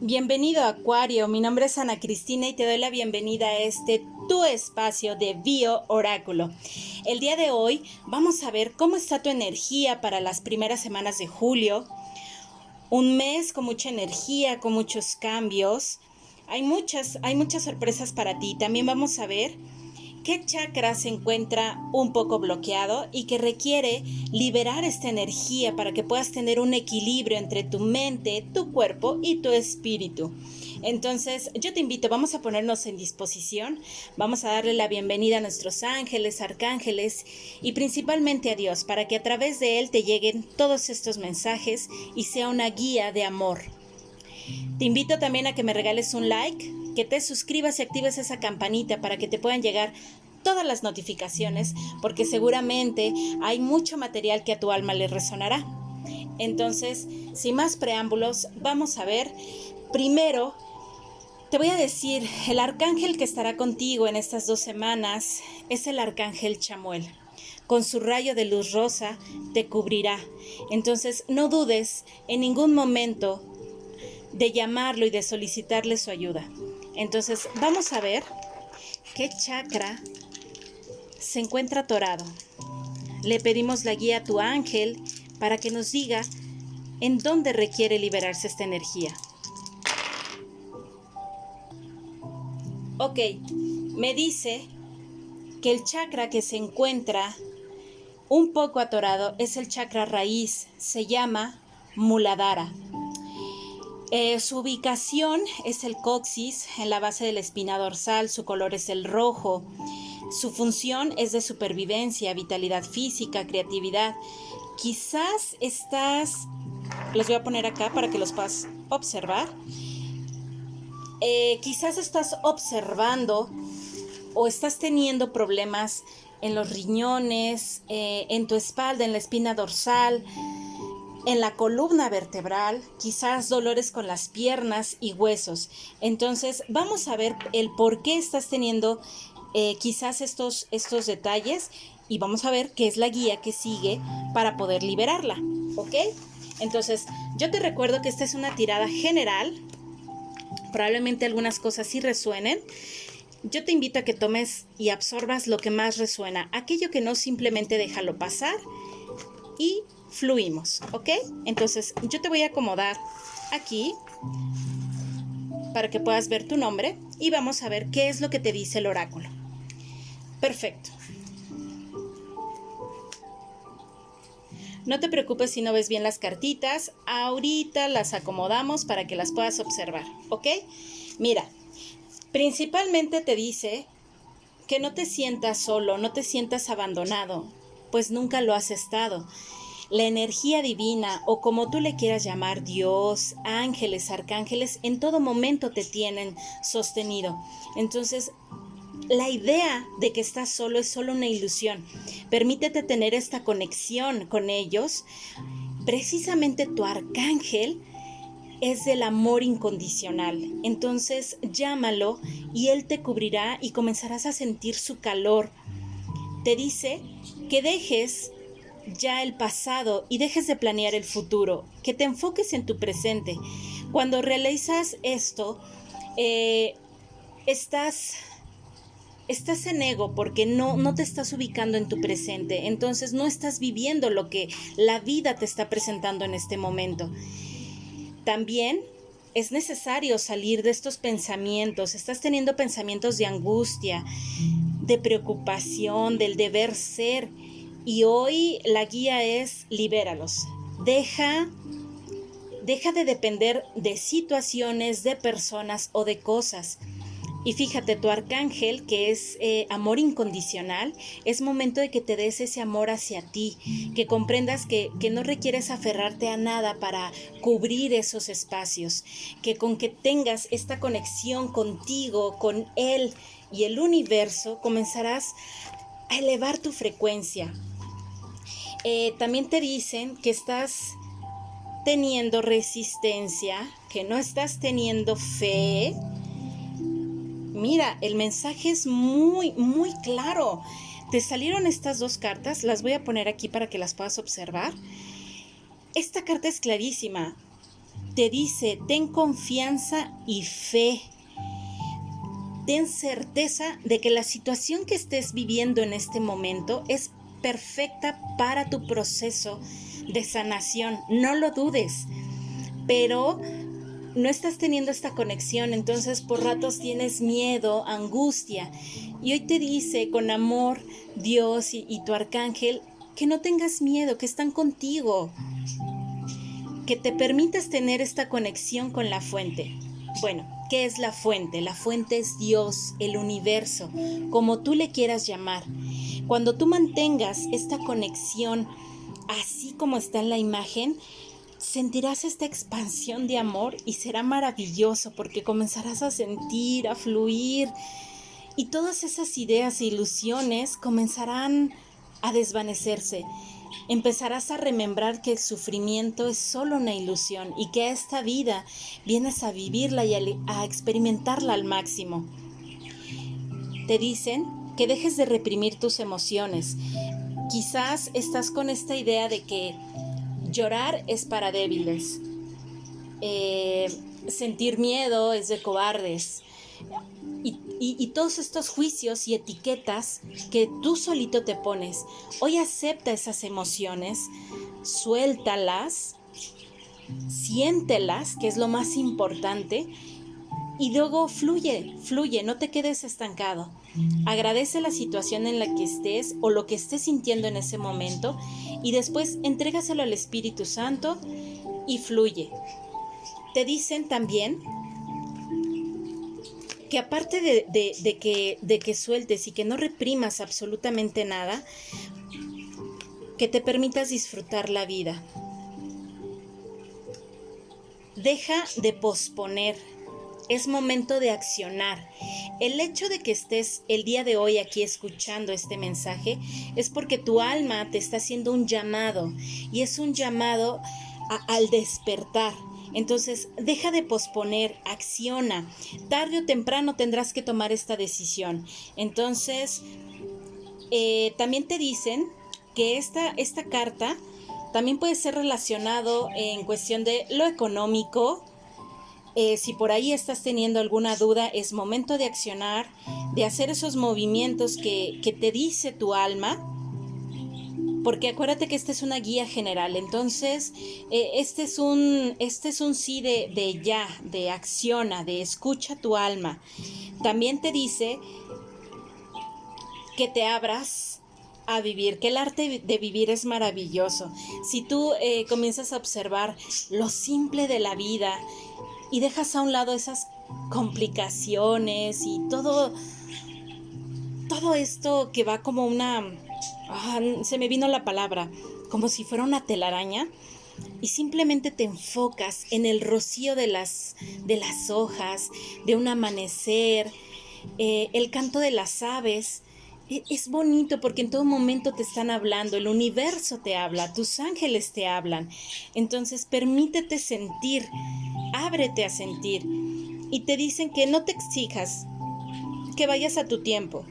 Bienvenido Acuario, mi nombre es Ana Cristina y te doy la bienvenida a este tu espacio de Bio Oráculo. El día de hoy vamos a ver cómo está tu energía para las primeras semanas de julio. Un mes con mucha energía, con muchos cambios. Hay muchas, hay muchas sorpresas para ti. También vamos a ver qué chakra se encuentra un poco bloqueado y que requiere liberar esta energía para que puedas tener un equilibrio entre tu mente, tu cuerpo y tu espíritu. Entonces, yo te invito, vamos a ponernos en disposición, vamos a darle la bienvenida a nuestros ángeles, arcángeles y principalmente a Dios para que a través de Él te lleguen todos estos mensajes y sea una guía de amor. Te invito también a que me regales un like, que te suscribas y actives esa campanita para que te puedan llegar todas las notificaciones, porque seguramente hay mucho material que a tu alma le resonará. Entonces, sin más preámbulos, vamos a ver primero te voy a decir, el arcángel que estará contigo en estas dos semanas es el arcángel Chamuel. Con su rayo de luz rosa te cubrirá. Entonces no dudes en ningún momento de llamarlo y de solicitarle su ayuda. Entonces vamos a ver qué chakra se encuentra atorado. Le pedimos la guía a tu ángel para que nos diga en dónde requiere liberarse esta energía. Ok, me dice que el chakra que se encuentra un poco atorado es el chakra raíz, se llama Muladhara. Eh, su ubicación es el coxis en la base de la espina dorsal, su color es el rojo. Su función es de supervivencia, vitalidad física, creatividad. Quizás estás, los voy a poner acá para que los puedas observar. Eh, quizás estás observando o estás teniendo problemas en los riñones, eh, en tu espalda, en la espina dorsal, en la columna vertebral, quizás dolores con las piernas y huesos. Entonces, vamos a ver el por qué estás teniendo eh, quizás estos, estos detalles y vamos a ver qué es la guía que sigue para poder liberarla. ¿Ok? Entonces, yo te recuerdo que esta es una tirada general probablemente algunas cosas sí resuenen. Yo te invito a que tomes y absorbas lo que más resuena, aquello que no simplemente déjalo pasar y fluimos, ¿ok? Entonces yo te voy a acomodar aquí para que puedas ver tu nombre y vamos a ver qué es lo que te dice el oráculo. Perfecto. No te preocupes si no ves bien las cartitas, ahorita las acomodamos para que las puedas observar, ¿ok? Mira, principalmente te dice que no te sientas solo, no te sientas abandonado, pues nunca lo has estado. La energía divina o como tú le quieras llamar, Dios, ángeles, arcángeles, en todo momento te tienen sostenido. Entonces, la idea de que estás solo es solo una ilusión. Permítete tener esta conexión con ellos. Precisamente tu arcángel es del amor incondicional. Entonces llámalo y él te cubrirá y comenzarás a sentir su calor. Te dice que dejes ya el pasado y dejes de planear el futuro, que te enfoques en tu presente. Cuando realizas esto, eh, estás estás en ego porque no, no te estás ubicando en tu presente, entonces no estás viviendo lo que la vida te está presentando en este momento. También es necesario salir de estos pensamientos, estás teniendo pensamientos de angustia, de preocupación, del deber ser, y hoy la guía es libéralos. Deja deja de depender de situaciones, de personas o de cosas. Y fíjate, tu arcángel, que es eh, amor incondicional, es momento de que te des ese amor hacia ti, que comprendas que, que no requieres aferrarte a nada para cubrir esos espacios, que con que tengas esta conexión contigo, con Él y el universo, comenzarás a elevar tu frecuencia. Eh, también te dicen que estás teniendo resistencia, que no estás teniendo fe, Mira, el mensaje es muy, muy claro. Te salieron estas dos cartas, las voy a poner aquí para que las puedas observar. Esta carta es clarísima. te dice, ten confianza y fe. Ten certeza de que la situación que estés viviendo en este momento es perfecta para tu proceso de sanación. No lo dudes. Pero no estás teniendo esta conexión, entonces por ratos tienes miedo, angustia. Y hoy te dice con amor Dios y, tu arcángel que no tengas miedo, que están contigo, que te permitas tener esta conexión con la fuente. Bueno, ¿qué es la fuente? La fuente es Dios, el universo, como tú le quieras llamar. Cuando tú mantengas esta conexión así como está en la imagen, sentirás esta expansión de amor y será maravilloso porque comenzarás a sentir, a fluir y todas esas ideas e ilusiones comenzarán a desvanecerse. Empezarás a remembrar que el sufrimiento es solo una ilusión y que esta vida vienes a vivirla y a, experimentarla al máximo. Te dicen que dejes de reprimir tus emociones. Quizás estás con esta idea de que llorar es para débiles, eh, sentir miedo es de cobardes. Y, todos estos juicios y etiquetas que tú solito te pones. Hoy acepta esas emociones, suéltalas, siéntelas, que es lo más importante, y luego fluye, fluye, no te quedes estancado. Agradece la situación en la que estés o lo que estés sintiendo en ese momento y después entrégaselo al Espíritu Santo y fluye. Te dicen también que aparte de, que, de que sueltes y que no reprimas absolutamente nada, que te permitas disfrutar la vida. Deja de posponer. Es momento de accionar. El hecho de que estés el día de hoy aquí escuchando este mensaje es porque tu alma te está haciendo un llamado y es un llamado al despertar entonces, deja de posponer, acciona. Tarde o temprano tendrás que tomar esta decisión. Entonces, eh, también te dicen que esta, esta carta también puede ser relacionado en cuestión de lo económico. Eh, si por ahí estás teniendo alguna duda, es momento de accionar, de hacer esos movimientos que, te dice tu alma porque acuérdate que esta es una guía general, entonces eh, este, es un, este es un sí de, de ya, de acciona, de escucha tu alma. También te dice que te abras a vivir, que el arte de vivir es maravilloso. Si tú eh, comienzas a observar lo simple de la vida y dejas a un lado esas complicaciones y todo, todo esto que va como una Ah, se me vino la palabra, como si fuera una telaraña, y simplemente te enfocas en el rocío de las, de las hojas, de un amanecer, eh, el canto de las aves. E, es bonito porque en todo momento te están hablando, el universo te habla, tus ángeles te hablan. Entonces permítete sentir, ábrete a sentir. Y te dicen que no te exijas, que vayas a tu tiempo,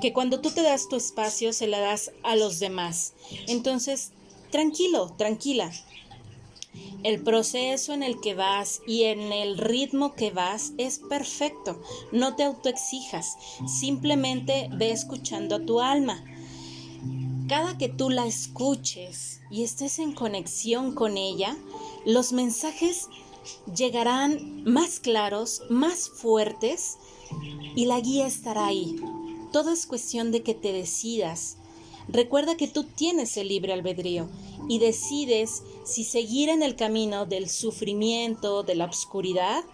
que cuando tú te das tu espacio se la das a los demás. Entonces, tranquilo, tranquila. El proceso en el que vas y en el ritmo que vas es perfecto. No te autoexijas, simplemente ve escuchando a tu alma. Cada que tú la escuches y estés en conexión con ella, los mensajes llegarán más claros, más fuertes y la guía estará ahí. Todo es cuestión de que te decidas. Recuerda que tú tienes el libre albedrío y decides si seguir en el camino del sufrimiento, de la oscuridad,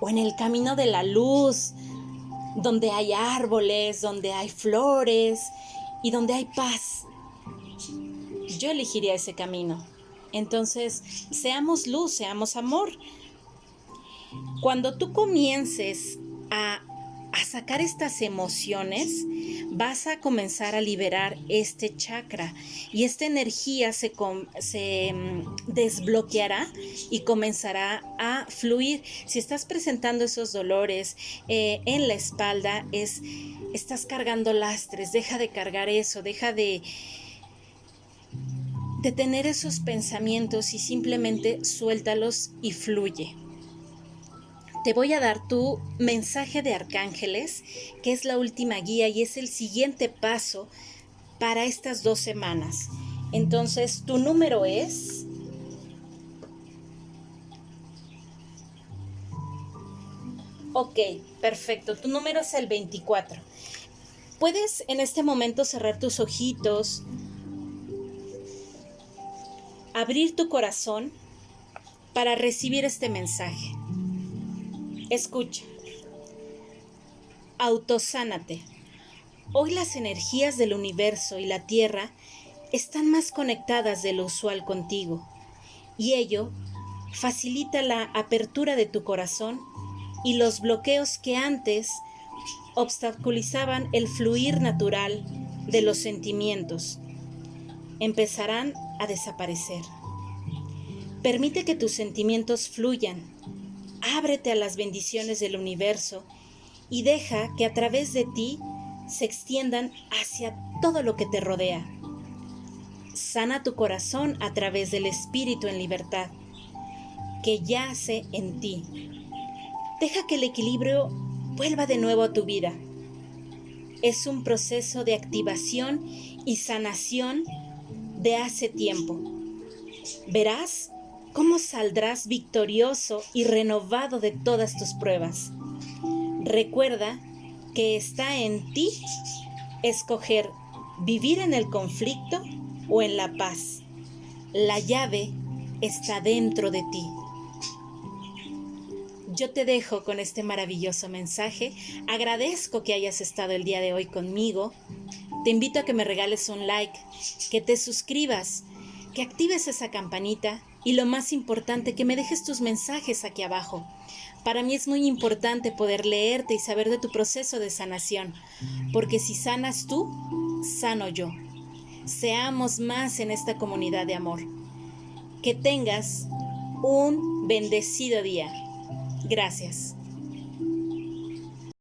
o en el camino de la luz, donde hay árboles, donde hay flores y donde hay paz. Yo elegiría ese camino. Entonces, seamos luz, seamos amor. Cuando tú comiences a sacar estas emociones, vas a comenzar a liberar este chakra y esta energía se, se mm, desbloqueará y comenzará a fluir. Si estás presentando esos dolores eh, en la espalda, es, estás cargando lastres, deja de cargar eso, deja de detener esos pensamientos y simplemente suéltalos y fluye. Te voy a dar tu mensaje de arcángeles, que es la última guía y es el siguiente paso para estas dos semanas. Entonces, tu número es... Ok, perfecto. Tu número es el 24. Puedes en este momento cerrar tus ojitos, abrir tu corazón para recibir este mensaje. Escucha. Autosánate. Hoy las energías del universo y la Tierra están más conectadas de lo usual contigo y ello facilita la apertura de tu corazón y los bloqueos que antes obstaculizaban el fluir natural de los sentimientos empezarán a desaparecer. Permite que tus sentimientos fluyan, ábrete a las bendiciones del universo y deja que a través de ti se extiendan hacia todo lo que te rodea. Sana tu corazón a través del Espíritu en libertad que yace en ti. Deja que el equilibrio vuelva de nuevo a tu vida. Es un proceso de activación y sanación de hace tiempo. Verás cómo saldrás victorioso y renovado de todas tus pruebas. Recuerda que está en ti escoger vivir en el conflicto o en la paz. La llave está dentro de ti. Yo te dejo con este maravilloso mensaje. Agradezco que hayas estado el día de hoy conmigo. Te invito a que me regales un like, que te suscribas, que actives esa campanita y lo más importante, que me dejes tus mensajes aquí abajo. Para mí es muy importante poder leerte y saber de tu proceso de sanación, porque si sanas tú, sano yo. Seamos más en esta comunidad de amor. Que tengas un bendecido día. Gracias.